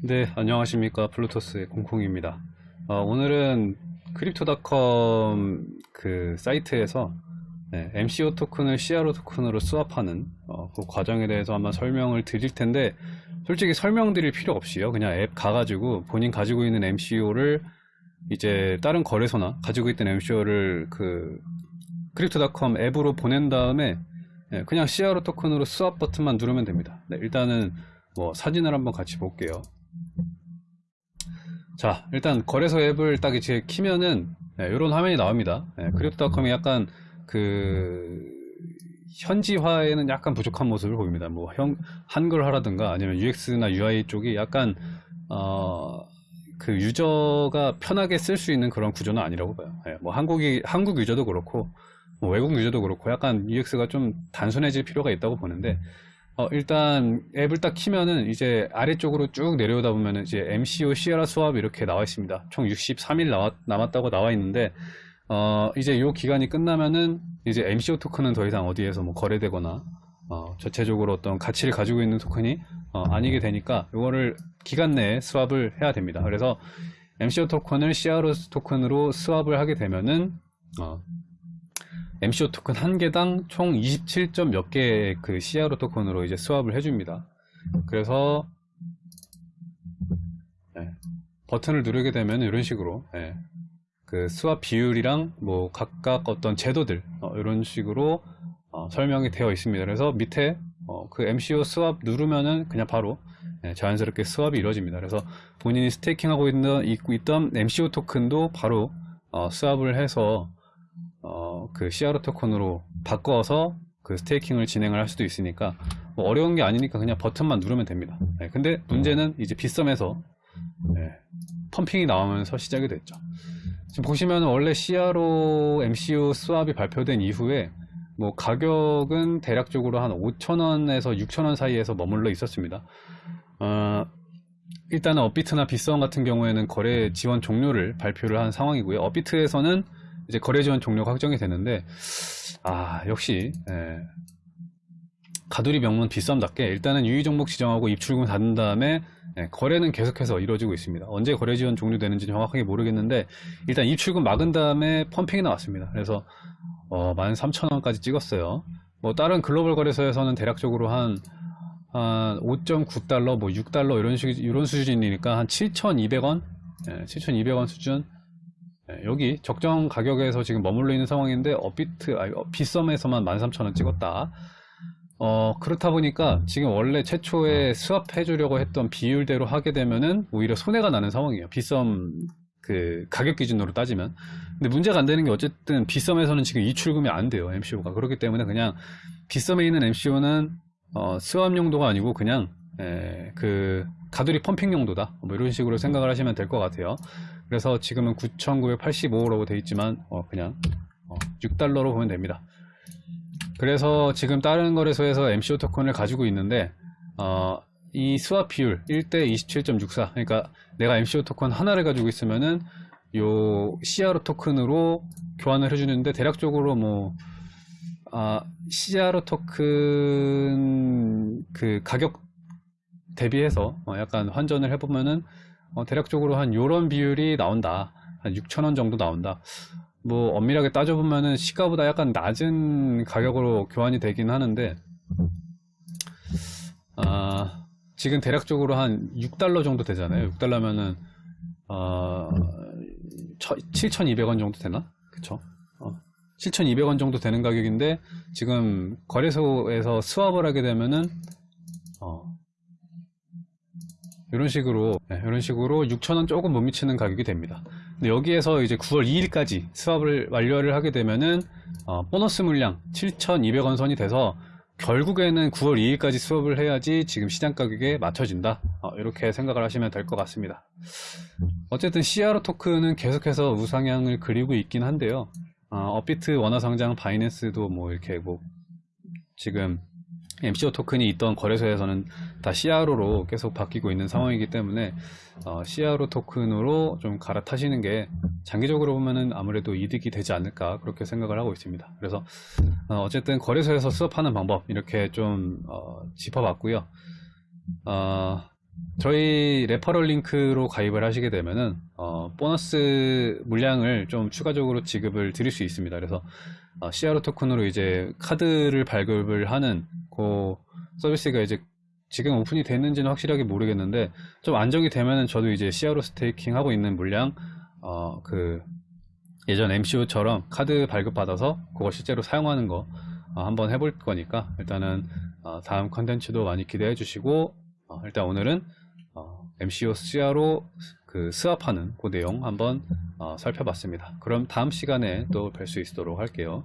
네, 안녕하십니까. 블루토스의 공콩입니다. 어, 오늘은 크립토닷컴 그 사이트에서 네, MCO 토큰을 CRO 토큰으로 swap하는 어, 그 과정에 대해서 한번 설명을 드릴 텐데 솔직히 설명드릴 필요 없이요. 그냥 앱 가가지고 본인 가지고 있는 MCO를 이제 다른 거래소나 가지고 있던 MCO를 그 크립토닷컴 앱으로 보낸 다음에 네, 그냥 CRO 토큰으로 swap 버튼만 누르면 됩니다. 네, 일단은 뭐 사진을 한번 같이 볼게요. 자 일단 거래소 앱을 딱 이제 키면은 네, 이런 화면이 나옵니다. 네, 크립토닷컴이 약간 그 현지화에는 약간 부족한 모습을 보입니다. 뭐 형, 한글화라든가 아니면 UX나 UI 쪽이 약간 어, 그 유저가 편하게 쓸 수 있는 그런 구조는 아니라고 봐요. 네, 뭐 한국이 한국 유저도 그렇고 뭐 외국 유저도 그렇고 약간 UX가 좀 단순해질 필요가 있다고 보는데 어, 일단 앱을 딱 키면은 이제 아래쪽으로 쭉 내려오다 보면은 이제 MCO 시에라 수압 이렇게 나와 있습니다. 총 63일 나왔, 남았다고 나와 있는데 어, 이제 요 기간이 끝나면은 이제 MCO 토큰은 더 이상 어디에서 뭐 거래되거나 어, 전체적으로 어떤 가치를 가지고 있는 토큰이 어, 아니게 되니까 이거를 기간 내에 스왑을 해야 됩니다. 그래서 MCO 토큰을 CRO 토큰으로 스왑을 하게 되면은 어, MCO 토큰 한 개당 총 27점 몇 개의 그 CRO 토큰으로 이제 스왑을 해줍니다. 그래서 네, 버튼을 누르게 되면 이런 식으로 네, 그 스왑 비율이랑 뭐 각각 어떤 제도들 어, 이런 식으로 어, 설명이 되어 있습니다. 그래서 밑에 어, 그 MCO 스왑 누르면은 그냥 바로 네, 자연스럽게 스왑이 이루어집니다. 그래서 본인이 스테이킹하고 있는 있던 MCO 토큰도 바로 어, 스왑을 해서 어, 그 CRO 토큰으로 바꿔서 그 스테이킹을 진행을 할 수도 있으니까 뭐 어려운 게 아니니까 그냥 버튼만 누르면 됩니다. 네, 근데 문제는 이제 빗썸에서 네, 펌핑이 나오면서 시작이 됐죠. 지금 보시면 원래 CRO MCU 스왑이 발표된 이후에 뭐 가격은 대략적으로 한 5,000원에서 6,000원 사이에서 머물러 있었습니다. 어, 일단은 업비트나 빗썸 같은 경우에는 거래 지원 종료를 발표를 한 상황이고요. 업비트에서는 이제 거래 지원 종료가 확정이 되는데 아 역시 예, 가두리 명문 비썸답게 일단은 유의 종목 지정하고 입출금 닫은 다음에 예, 거래는 계속해서 이루어지고 있습니다. 언제 거래 지원 종료되는지 정확하게 모르겠는데 일단 입출금 막은 다음에 펌핑이 나왔습니다. 그래서 어, 13,000원까지 찍었어요. 뭐 다른 글로벌 거래소에서는 대략적으로 한, 한 5.9달러, 뭐 6달러 이런 식 이런 수준이니까 한 7,200원, 예, 7,200원 수준 네, 여기 적정 가격에서 지금 머물러 있는 상황인데 업비트 아니 빗썸에서만 13,000원 찍었다. 어 그렇다 보니까 지금 원래 최초에 스왑해 주려고 했던 비율대로 하게 되면은 오히려 손해가 나는 상황이에요. 빗썸 그 가격 기준으로 따지면. 근데 문제가 안 되는 게 어쨌든 빗썸에서는 지금 이출금이 안 돼요 MCO가. 그렇기 때문에 그냥 빗썸에 있는 MCO는 어, 스왑 용도가 아니고 그냥 에, 그 가두리 펌핑 용도다. 뭐 이런 식으로 생각을 하시면 될 것 같아요 그래서 지금은 9,985라고 되어 있지만 어, 그냥 어, 6달러로 보면 됩니다. 그래서 지금 다른 거래소에서 MCO 토큰을 가지고 있는데 어, 이 스왑 비율 1대 27.64 그러니까 내가 MCO 토큰 하나를 가지고 있으면은 요 CRO 토큰으로 교환을 해주는데 대략적으로 뭐 아, CRO 토큰 그 가격 대비해서 어, 약간 환전을 해보면은 어, 대략적으로 한 요런 비율이 나온다 한 6천원 정도 나온다 뭐 엄밀하게 따져보면은 시가보다 약간 낮은 가격으로 교환이 되긴 하는데 아, 지금 대략적으로 한 6달러 정도 되잖아요 6달러면은 어, 7,200원 정도 되나? 그쵸? 어, 7,200원 정도 되는 가격인데 지금 거래소에서 스왑을 하게 되면은 어, 이런 식으로 네, 이런 식으로 6,000원 조금 못 미치는 가격이 됩니다. 근데 여기에서 이제 9월 2일까지 수업을 완료를 하게 되면은 어, 보너스 물량 7,200원 선이 돼서 결국에는 9월 2일까지 수업을 해야지 지금 시장 가격에 맞춰진다. 어, 이렇게 생각을 하시면 될 것 같습니다. 어쨌든 CRO 토큰은 계속해서 우상향을 그리고 있긴 한데요. 어, 업비트 원화성장 바이낸스도 뭐 이렇게 뭐 지금 MCO 토큰이 있던 거래소에서는 다 CRO로 계속 바뀌고 있는 상황이기 때문에 어, CRO 토큰으로 좀 갈아타시는 게 장기적으로 보면은 아무래도 이득이 되지 않을까 그렇게 생각을 하고 있습니다. 그래서 어, 쨌든 거래소에서 수업하는 방법 이렇게 좀 어, 짚어봤고요. 어, 저희 referral 링크로 가입을 하시게 되면은 어, 보너스 물량을 좀 추가적으로 지급을 드릴 수 있습니다. 그래서 어, CRO 토큰으로 이제 카드를 발급을 하는 그 서비스가 이제 지금 오픈이 됐는지는 확실하게 모르겠는데 좀 안정이 되면은 저도 이제 CRO staking 하고 있는 물량 어, 그 예전 MCO처럼 카드 발급 받아서 그거 실제로 사용하는 거 어, 한번 해볼 거니까 일단은 어, 다음 컨텐츠도 많이 기대해 주시고 어, 일단 오늘은 어, MCO CR로 그 스왑하는 그 내용 한번 어, 살펴봤습니다. 그럼 다음 시간에 또 뵐 수 있도록 할게요.